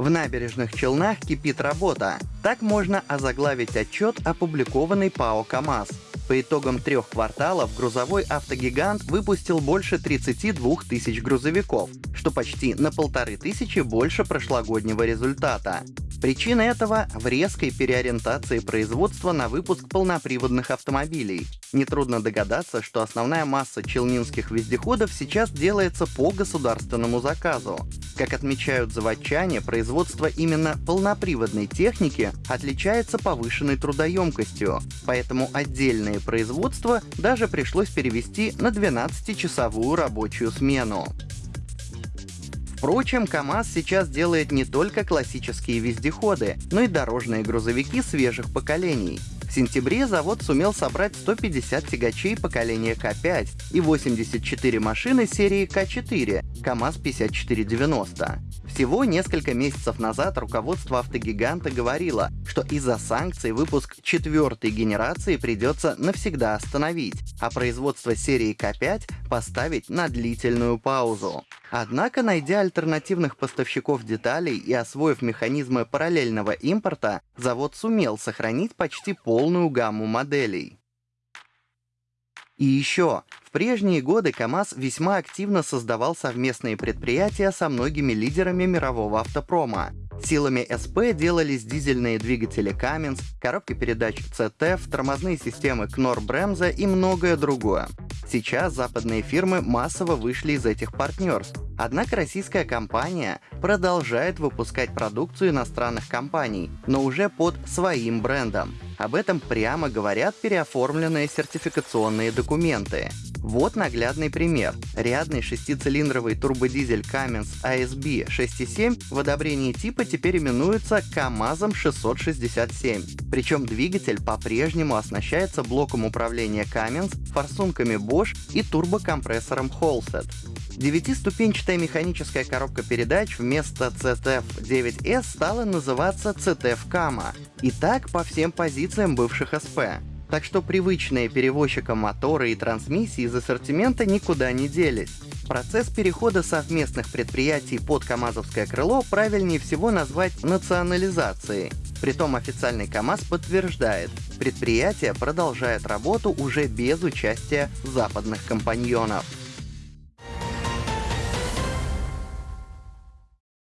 В набережных Челнах кипит работа. Так можно озаглавить отчет, опубликованный ПАО «КамАЗ». По итогам трех кварталов грузовой автогигант выпустил больше 32 тысяч грузовиков, что почти на полторы тысячи больше прошлогоднего результата. Причина этого в резкой переориентации производства на выпуск полноприводных автомобилей. Нетрудно догадаться, что основная масса челнинских вездеходов сейчас делается по государственному заказу. Как отмечают заводчане, производство именно полноприводной техники отличается повышенной трудоемкостью, поэтому отдельные производства даже пришлось перевести на 12-часовую рабочую смену. Впрочем, КАМАЗ сейчас делает не только классические вездеходы, но и дорожные грузовики свежих поколений. В сентябре завод сумел собрать 150 тягачей поколения К5 и 84 машины серии К4 КАМАЗ-5490. Всего несколько месяцев назад руководство автогиганта говорило, что из-за санкций выпуск четвертой генерации придется навсегда остановить, а производство серии К5 поставить на длительную паузу. Однако, найдя альтернативных поставщиков деталей и освоив механизмы параллельного импорта, завод сумел сохранить почти полную гамму моделей. И еще, в прежние годы КАМАЗ весьма активно создавал совместные предприятия со многими лидерами мирового автопрома. Силами СП делались дизельные двигатели Cummins, коробки передач CTF, тормозные системы Knorr Bremse и многое другое. Сейчас западные фирмы массово вышли из этих партнерств, однако российская компания продолжает выпускать продукцию иностранных компаний, но уже под своим брендом. Об этом прямо говорят переоформленные сертификационные документы. Вот наглядный пример. Рядный шестицилиндровый турбодизель Cummins ASB 6.7 в одобрении типа теперь именуется КАМАЗом 667. Причем двигатель по-прежнему оснащается блоком управления Cummins, форсунками Bosch и турбокомпрессором Holset. Девятиступенчатая механическая коробка передач вместо CTF-9S стала называться CTF-KAMA. И так по всем позициям бывших СП. Так что привычные перевозчикам моторы и трансмиссии из ассортимента никуда не делись. Процесс перехода совместных предприятий под КАМАЗовское крыло правильнее всего назвать национализацией. Притом официальный КАМАЗ подтверждает, предприятие продолжает работу уже без участия западных компаньонов.